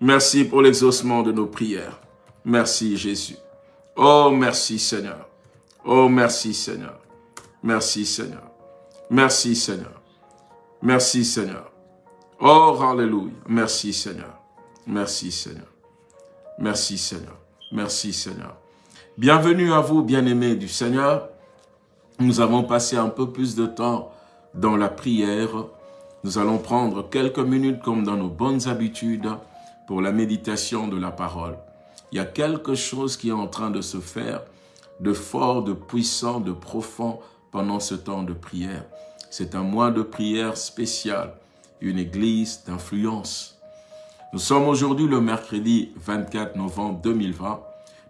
Merci pour l'exaucement de nos prières. Merci Jésus. Oh, merci Seigneur. Oh, merci Seigneur. Merci Seigneur. Merci Seigneur. Merci Seigneur. Oh, Alléluia. Merci Seigneur. Merci Seigneur. Merci Seigneur. Merci Seigneur. Bienvenue à vous, bien-aimés du Seigneur. Nous avons passé un peu plus de temps dans la prière. Nous allons prendre quelques minutes comme dans nos bonnes habitudes pour la méditation de la parole. Il y a quelque chose qui est en train de se faire de fort, de puissant, de profond pendant ce temps de prière. C'est un mois de prière spécial, une église d'influence. Nous sommes aujourd'hui le mercredi 24 novembre 2020.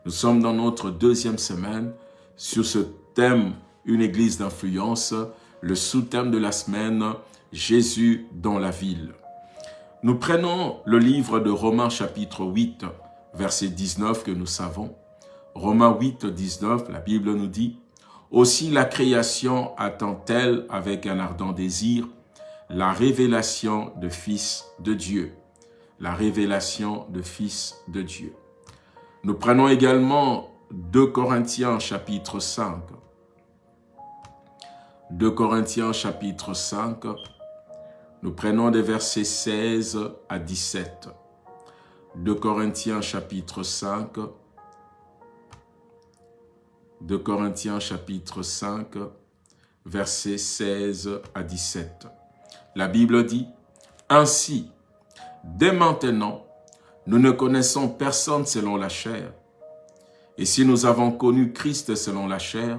Nous sommes dans notre deuxième semaine sur ce thème « Une église d'influence », le sous-thème de la semaine « Jésus dans la ville ». Nous prenons le livre de Romains chapitre 8, verset 19 que nous savons. Romains 8, 19, la Bible nous dit « Aussi la création attend-elle avec un ardent désir la révélation de Fils de Dieu. » La révélation de Fils de Dieu. Nous prenons également 2 Corinthiens chapitre 5. 2 Corinthiens chapitre 5, nous prenons des versets 16 à 17. De Corinthiens chapitre 5. De Corinthiens chapitre 5, versets 16 à 17. La Bible dit, « Ainsi, dès maintenant, nous ne connaissons personne selon la chair. Et si nous avons connu Christ selon la chair,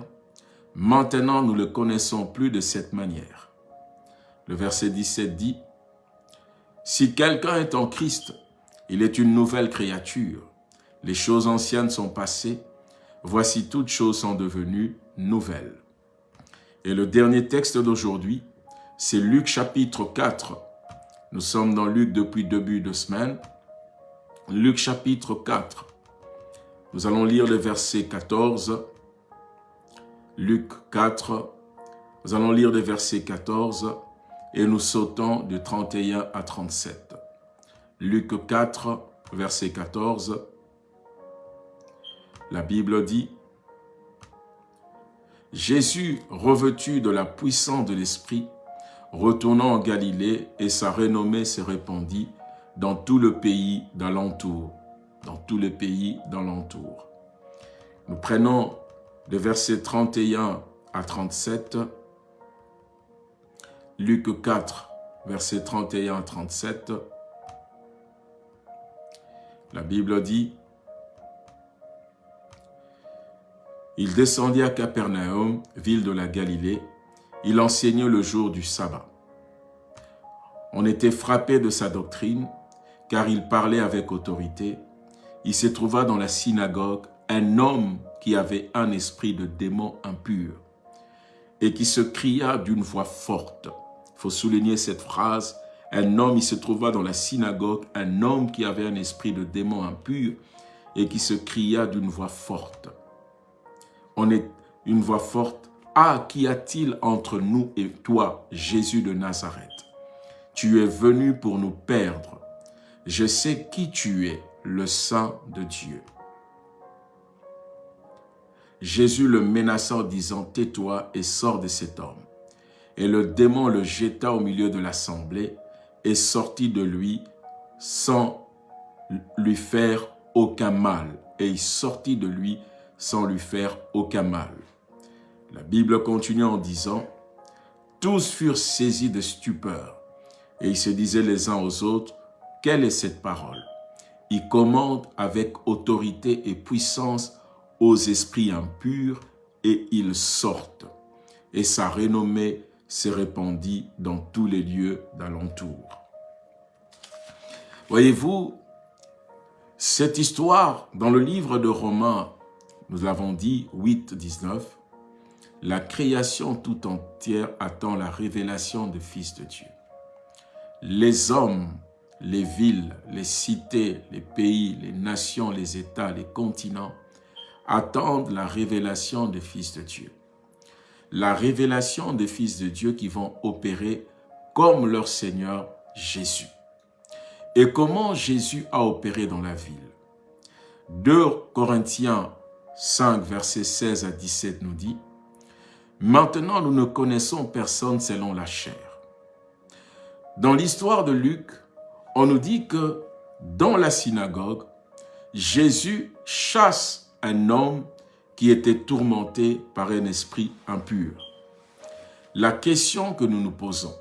maintenant nous ne le connaissons plus de cette manière. Le verset 17 dit, « Si quelqu'un est en Christ, il est une nouvelle créature. Les choses anciennes sont passées, voici toutes choses sont devenues nouvelles. » Et le dernier texte d'aujourd'hui, c'est Luc chapitre 4. Nous sommes dans Luc depuis début de semaine. Luc chapitre 4. Nous allons lire le verset 14. Luc 4. Nous allons lire le verset 14 et nous sautons de 31 à 37. Luc 4, verset 14. La Bible dit, Jésus, revêtu de la puissance de l'Esprit, retournant en Galilée, et sa renommée se répandit dans tout le pays d'alentour. Dans tout le pays d'alentour. Nous prenons le verset 31 à 37, Luc 4, verset 31 à 37. La Bible dit, Il descendit à Capernaum, ville de la Galilée. Il enseignait le jour du sabbat. On était frappé de sa doctrine, car il parlait avec autorité. Il se trouva dans la synagogue un homme qui avait un esprit de démon impur et qui se cria d'une voix forte. Il faut souligner cette phrase. Un homme, il se trouva dans la synagogue, un homme qui avait un esprit de démon impur et qui se cria d'une voix forte on est une voix forte. Ah, qu'y a-t-il entre nous et toi, Jésus de Nazareth? Tu es venu pour nous perdre. Je sais qui tu es, le Saint de Dieu. Jésus le menaça en disant, « Tais-toi et sors de cet homme. » Et le démon le jeta au milieu de l'assemblée et sortit de lui sans lui faire aucun mal. Et il sortit de lui sans lui faire aucun mal. La Bible continue en disant, « Tous furent saisis de stupeur, et ils se disaient les uns aux autres, « Quelle est cette parole ?» Il commande avec autorité et puissance aux esprits impurs, et ils sortent. Et sa renommée s'est répandue dans tous les lieux d'alentour. Voyez-vous, cette histoire dans le livre de Romains nous l'avons dit, 8, 19, la création tout entière attend la révélation du Fils de Dieu. Les hommes, les villes, les cités, les pays, les nations, les États, les continents attendent la révélation du Fils de Dieu. La révélation des Fils de Dieu qui vont opérer comme leur Seigneur Jésus. Et comment Jésus a opéré dans la ville? 2 Corinthiens 5, versets 16 à 17 nous dit, « Maintenant, nous ne connaissons personne selon la chair. » Dans l'histoire de Luc, on nous dit que dans la synagogue, Jésus chasse un homme qui était tourmenté par un esprit impur. La question que nous nous posons,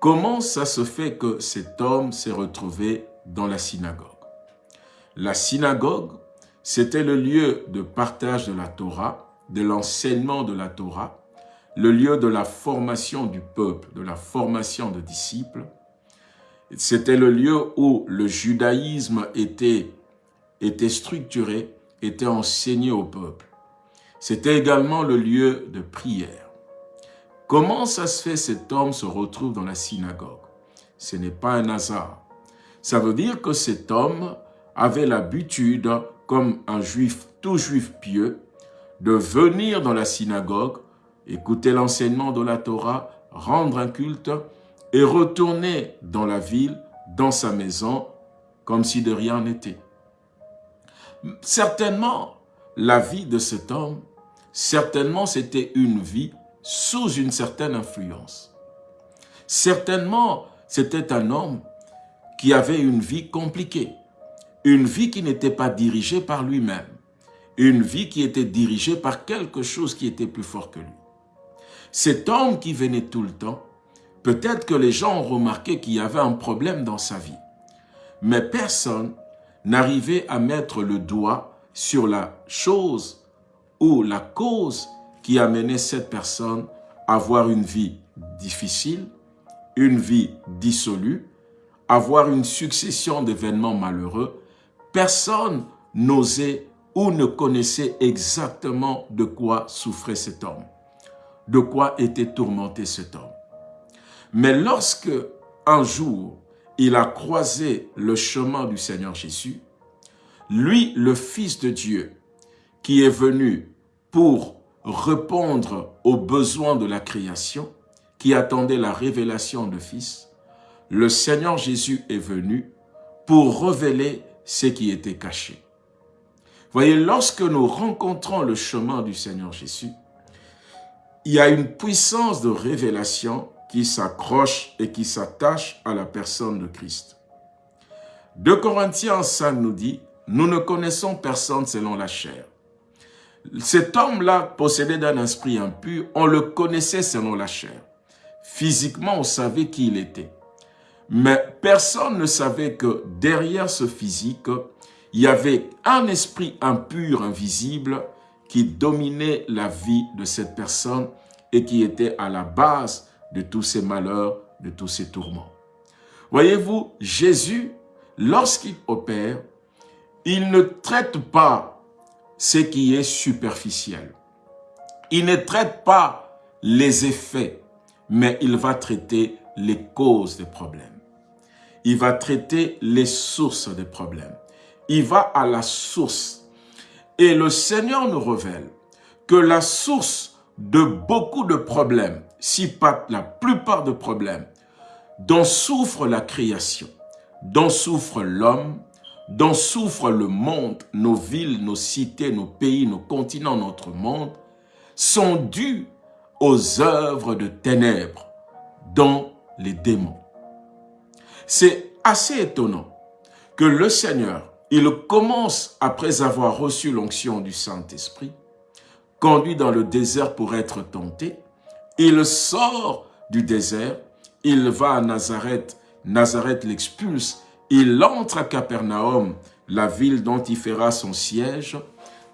comment ça se fait que cet homme s'est retrouvé dans la synagogue? La synagogue, c'était le lieu de partage de la Torah, de l'enseignement de la Torah, le lieu de la formation du peuple, de la formation de disciples. C'était le lieu où le judaïsme était, était structuré, était enseigné au peuple. C'était également le lieu de prière. Comment ça se fait cet homme se retrouve dans la synagogue? Ce n'est pas un hasard. Ça veut dire que cet homme avait l'habitude comme un juif, tout juif pieux, de venir dans la synagogue, écouter l'enseignement de la Torah, rendre un culte et retourner dans la ville, dans sa maison, comme si de rien n'était. Certainement, la vie de cet homme, certainement c'était une vie sous une certaine influence. Certainement, c'était un homme qui avait une vie compliquée. Une vie qui n'était pas dirigée par lui-même. Une vie qui était dirigée par quelque chose qui était plus fort que lui. Cet homme qui venait tout le temps Peut-être que les gens ont remarqué qu'il y avait un problème dans sa vie. Mais personne n'arrivait à mettre le doigt sur la chose ou la cause qui amenait cette personne à avoir une vie difficile, une vie dissolue, avoir une succession d'événements malheureux. Personne n'osait ou ne connaissait exactement de quoi souffrait cet homme, de quoi était tourmenté cet homme. Mais lorsque, un jour, il a croisé le chemin du Seigneur Jésus, lui, le Fils de Dieu, qui est venu pour répondre aux besoins de la création, qui attendait la révélation de Fils, le Seigneur Jésus est venu pour révéler ce qui était caché. Voyez, lorsque nous rencontrons le chemin du Seigneur Jésus, il y a une puissance de révélation qui s'accroche et qui s'attache à la personne de Christ. 2 Corinthiens 5 nous dit, nous ne connaissons personne selon la chair. Cet homme-là possédait d'un esprit impur, on le connaissait selon la chair. Physiquement, on savait qui il était. Mais personne ne savait que derrière ce physique, il y avait un esprit impur, invisible, qui dominait la vie de cette personne et qui était à la base de tous ces malheurs, de tous ces tourments. Voyez-vous, Jésus, lorsqu'il opère, il ne traite pas ce qui est superficiel. Il ne traite pas les effets, mais il va traiter les causes des problèmes. Il va traiter les sources des problèmes. Il va à la source. Et le Seigneur nous révèle que la source de beaucoup de problèmes, si pas la plupart des problèmes, dont souffre la création, dont souffre l'homme, dont souffre le monde, nos villes, nos cités, nos pays, nos continents, notre monde, sont dus aux œuvres de ténèbres, dont les démons. C'est assez étonnant que le Seigneur, il commence, après avoir reçu l'onction du Saint-Esprit, conduit dans le désert pour être tenté, il sort du désert, il va à Nazareth, Nazareth l'expulse, il entre à Capernaum, la ville dont il fera son siège.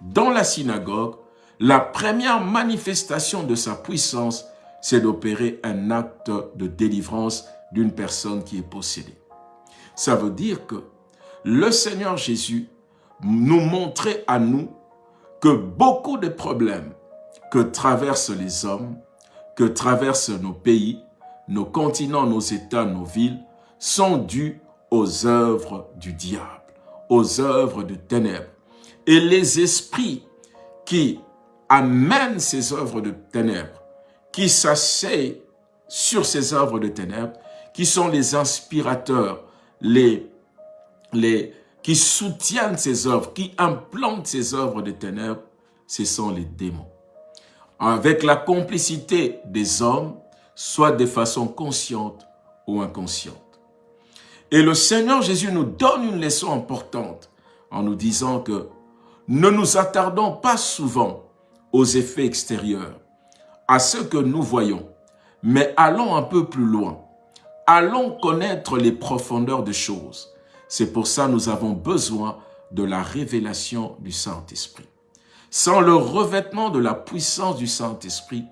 Dans la synagogue, la première manifestation de sa puissance, c'est d'opérer un acte de délivrance d'une personne qui est possédée. Ça veut dire que le Seigneur Jésus nous montrait à nous que beaucoup de problèmes que traversent les hommes, que traversent nos pays, nos continents, nos États, nos villes, sont dus aux œuvres du diable, aux œuvres de ténèbres. Et les esprits qui amènent ces œuvres de ténèbres, qui s'asseyent sur ces œuvres de ténèbres, qui sont les inspirateurs, les, les, qui soutiennent ces œuvres, qui implantent ces œuvres de ténèbres, ce sont les démons. Avec la complicité des hommes, soit de façon consciente ou inconsciente. Et le Seigneur Jésus nous donne une leçon importante en nous disant que ne nous attardons pas souvent aux effets extérieurs, à ce que nous voyons, mais allons un peu plus loin. Allons connaître les profondeurs des choses. C'est pour ça que nous avons besoin de la révélation du Saint-Esprit. Sans le revêtement de la puissance du Saint-Esprit,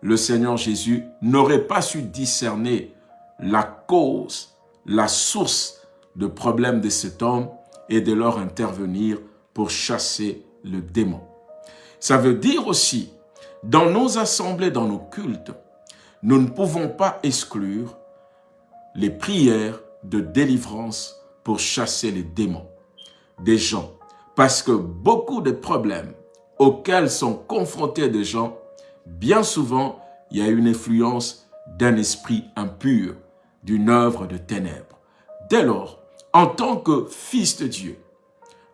le Seigneur Jésus n'aurait pas su discerner la cause la source de problème de cet homme et de leur intervenir pour chasser le démon. Ça veut dire aussi, dans nos assemblées, dans nos cultes, nous ne pouvons pas exclure les prières de délivrance pour chasser les démons des gens. Parce que beaucoup de problèmes auxquels sont confrontés des gens, bien souvent, il y a une influence d'un esprit impur d'une œuvre de ténèbres. Dès lors, en tant que fils de Dieu,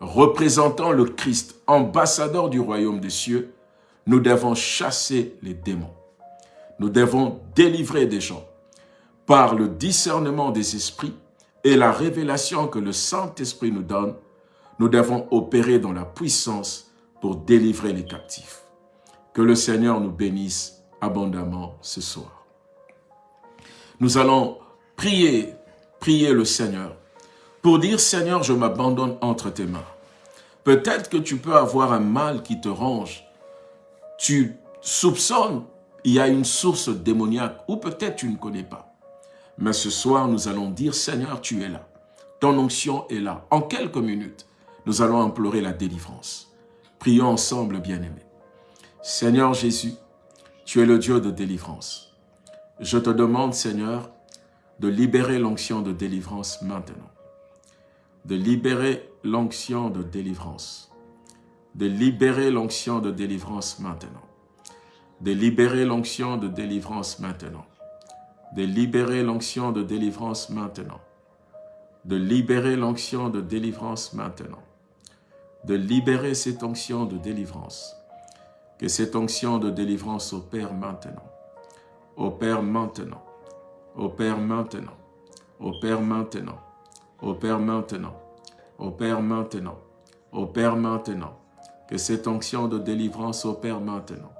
représentant le Christ, ambassadeur du royaume des cieux, nous devons chasser les démons. Nous devons délivrer des gens par le discernement des esprits et la révélation que le Saint-Esprit nous donne. Nous devons opérer dans la puissance pour délivrer les captifs. Que le Seigneur nous bénisse abondamment ce soir. Nous allons prier, prier le Seigneur pour dire, Seigneur, je m'abandonne entre tes mains. Peut-être que tu peux avoir un mal qui te ronge. Tu soupçonnes, il y a une source démoniaque, ou peut-être tu ne connais pas. Mais ce soir, nous allons dire, Seigneur, tu es là. Ton onction est là. En quelques minutes, nous allons implorer la délivrance. Prions ensemble, bien-aimés. Seigneur Jésus, tu es le Dieu de délivrance. Je te demande, Seigneur, de libérer l'onction de délivrance maintenant de libérer l'onction de délivrance. De libérer l'onction de délivrance maintenant. De libérer l'onction de délivrance maintenant. De libérer l'onction de délivrance maintenant. De libérer l'onction de délivrance maintenant. De libérer cette onction de délivrance. Que cette onction de délivrance opère maintenant. Opère maintenant. Opère maintenant. Opère maintenant. Au Père maintenant, au Père maintenant, au Père maintenant, que cette onction de délivrance opère maintenant,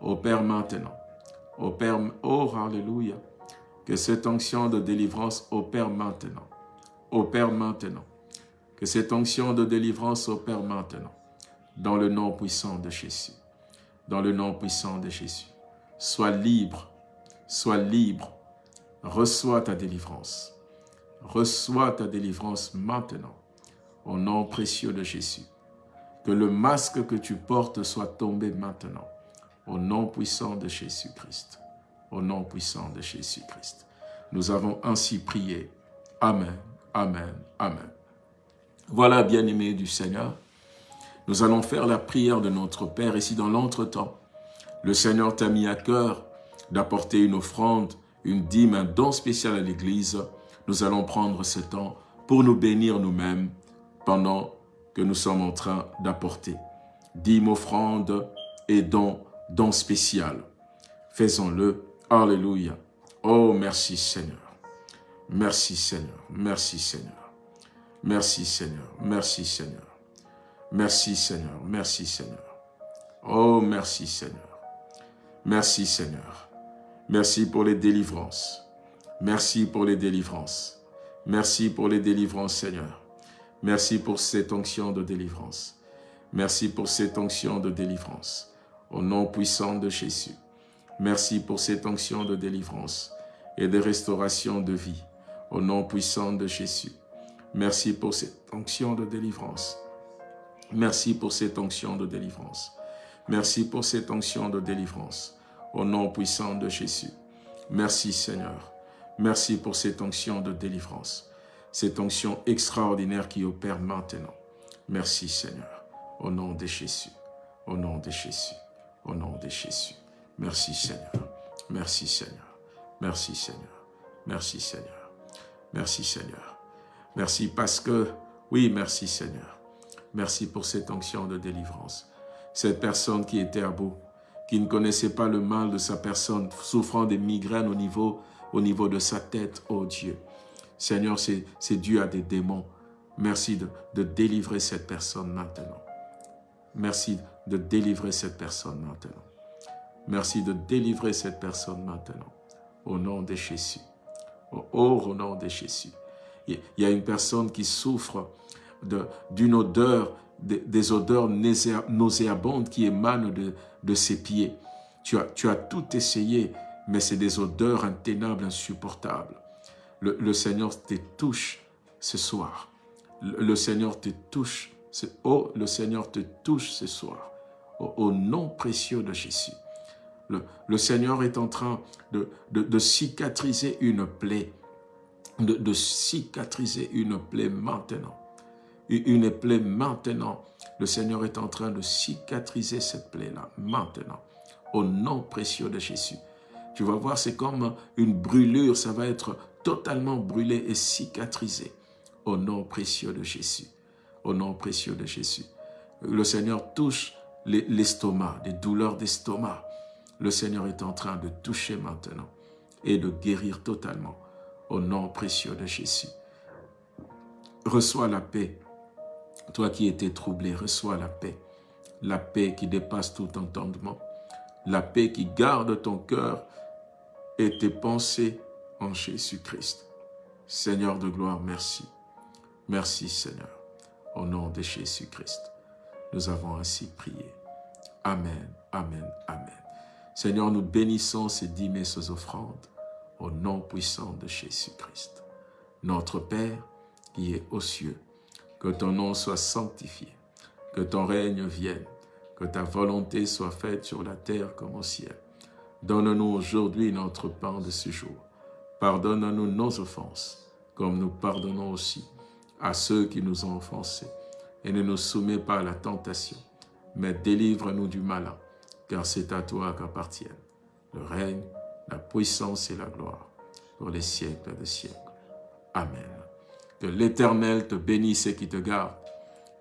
au Père maintenant, au Père, oh Alléluia, que cette onction de délivrance opère maintenant, au Père maintenant, que cette onction de délivrance opère maintenant, dans le nom puissant de Jésus, dans le nom puissant de Jésus. Sois libre, sois libre, reçois ta délivrance reçois ta délivrance maintenant, au nom précieux de Jésus. Que le masque que tu portes soit tombé maintenant, au nom puissant de Jésus-Christ. Au nom puissant de Jésus-Christ. Nous avons ainsi prié. Amen, Amen, Amen. Voilà, bien-aimés du Seigneur, nous allons faire la prière de notre Père. Et si dans l'entretemps, le Seigneur t'a mis à cœur d'apporter une offrande, une dîme, un don spécial à l'Église, nous allons prendre ce temps pour nous bénir nous-mêmes pendant que nous sommes en train d'apporter. Dîmes, offrandes et dons, dons spécial. Faisons-le. Alléluia. Oh, merci Seigneur. Merci Seigneur. Merci Seigneur. Merci Seigneur. Merci Seigneur. Merci Seigneur. Merci Seigneur. Oh, merci Seigneur. Merci Seigneur. Merci pour les délivrances. Merci pour les délivrances. Merci pour les délivrances, Seigneur. Merci pour cette onction de délivrance. Merci pour cette onction de délivrance. Au nom puissant de Jésus. Merci pour cette onction de délivrance et de restauration de vie. Au nom puissant de Jésus. Merci pour cette onction de délivrance. Merci pour cette onction de délivrance. Merci pour cette onction de délivrance. Au nom puissant de Jésus. Merci Seigneur. Merci pour cette onction de délivrance, cette onction extraordinaire qui opère maintenant. Merci Seigneur, au nom de Jésus, au nom de Jésus, au nom de Jésus. Merci Seigneur, merci Seigneur, merci Seigneur, merci Seigneur, merci Seigneur. Merci parce que, oui, merci Seigneur. Merci pour cette onction de délivrance. Cette personne qui était à bout, qui ne connaissait pas le mal de sa personne, souffrant des migraines au niveau au niveau de sa tête, oh Dieu. Seigneur, c'est dû à des démons. Merci de, de délivrer cette personne maintenant. Merci de délivrer cette personne maintenant. Merci de délivrer cette personne maintenant. Au nom de Jésus. Au, au nom de Jésus. Il y a une personne qui souffre d'une odeur, des odeurs nauséabondes qui émanent de, ses pieds. Tu as, tout essayé, mais c'est des odeurs intenables, insupportables. Le, Seigneur te touche ce soir. Le, Seigneur te touche. Oh, le Seigneur te touche ce soir. Au, nom précieux de Jésus. Le, Seigneur est en train de, cicatriser une plaie. De, cicatriser une plaie maintenant. Une plaie maintenant. Le Seigneur est en train de cicatriser cette plaie-là maintenant. Au nom précieux de Jésus. Tu vas voir, c'est comme une brûlure, ça va être totalement brûlé et cicatrisé. Au nom précieux de Jésus. Au nom précieux de Jésus. Le Seigneur touche l'estomac, des douleurs d'estomac. Le Seigneur est en train de toucher maintenant et de guérir totalement. Au nom précieux de Jésus. Reçois la paix. Toi qui étais troublé, reçois la paix. La paix qui dépasse tout entendement. La paix qui garde ton cœur et tes pensées en Jésus-Christ. Seigneur de gloire, merci. Merci Seigneur. Au nom de Jésus-Christ, nous avons ainsi prié. Amen, Amen, Amen. Seigneur, nous bénissons ces dîmes et ces offrandes au nom puissant de Jésus-Christ. Notre Père qui est aux cieux, que ton nom soit sanctifié, que ton règne vienne, que ta volonté soit faite sur la terre comme au ciel. Donne-nous aujourd'hui notre pain de ce jour. Pardonne-nous nos offenses, comme nous pardonnons aussi à ceux qui nous ont offensés. Et ne nous soumets pas à la tentation, mais délivre-nous du malin, car c'est à toi qu'appartiennent le règne, la puissance et la gloire, pour les siècles des siècles. Amen. Que l'Éternel te bénisse et qui te garde,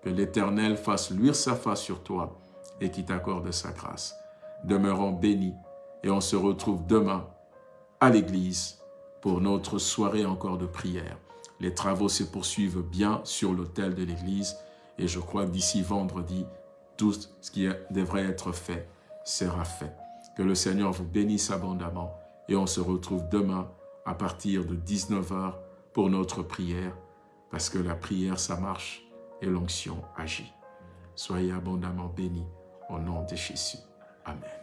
que l'Éternel fasse luire sa face sur toi et qui t'accorde sa grâce. Demeurons bénis et on se retrouve demain à l'église pour notre soirée encore de prière. Les travaux se poursuivent bien sur l'autel de l'église et je crois que d'ici vendredi, tout ce qui devrait être fait sera fait. Que le Seigneur vous bénisse abondamment et on se retrouve demain à partir de 19h pour notre prière parce que la prière, ça marche et l'onction agit. Soyez abondamment bénis au nom de Jésus. Amen.